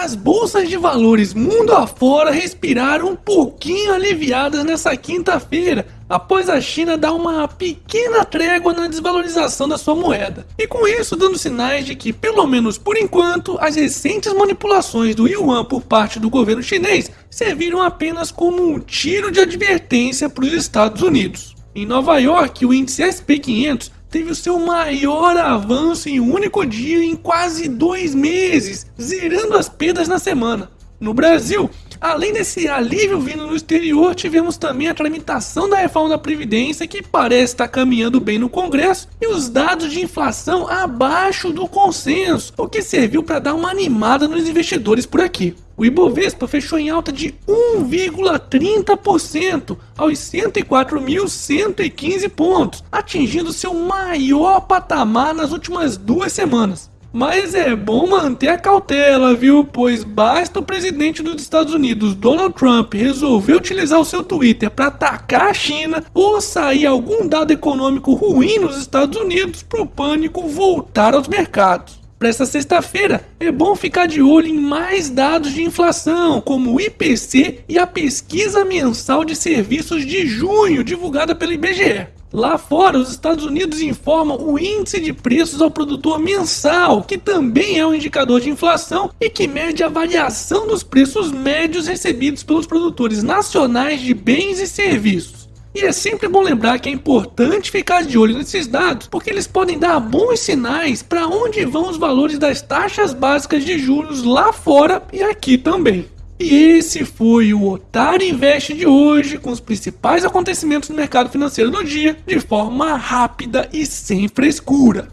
as bolsas de valores mundo afora respiraram um pouquinho aliviadas nessa quinta-feira, após a China dar uma pequena trégua na desvalorização da sua moeda. E com isso dando sinais de que, pelo menos por enquanto, as recentes manipulações do yuan por parte do governo chinês serviram apenas como um tiro de advertência para os Estados Unidos. Em Nova York, o índice SP500 teve o seu maior avanço em um único dia em quase dois meses, zerando as perdas na semana. No Brasil, além desse alívio vindo no exterior, tivemos também a tramitação da reforma da Previdência, que parece estar caminhando bem no Congresso, e os dados de inflação abaixo do consenso, o que serviu para dar uma animada nos investidores por aqui. O Ibovespa fechou em alta de 1,30% aos 104.115 pontos, atingindo seu maior patamar nas últimas duas semanas. Mas é bom manter a cautela, viu? Pois basta o presidente dos Estados Unidos, Donald Trump, resolver utilizar o seu Twitter para atacar a China ou sair algum dado econômico ruim nos Estados Unidos para o pânico voltar aos mercados. Para esta sexta-feira, é bom ficar de olho em mais dados de inflação, como o IPC e a pesquisa mensal de serviços de junho, divulgada pelo IBGE. Lá fora, os Estados Unidos informam o índice de preços ao produtor mensal, que também é um indicador de inflação e que mede a variação dos preços médios recebidos pelos produtores nacionais de bens e serviços. E é sempre bom lembrar que é importante ficar de olho nesses dados, porque eles podem dar bons sinais para onde vão os valores das taxas básicas de juros lá fora e aqui também. E esse foi o Otário Invest de hoje, com os principais acontecimentos no mercado financeiro do dia, de forma rápida e sem frescura.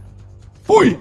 Fui!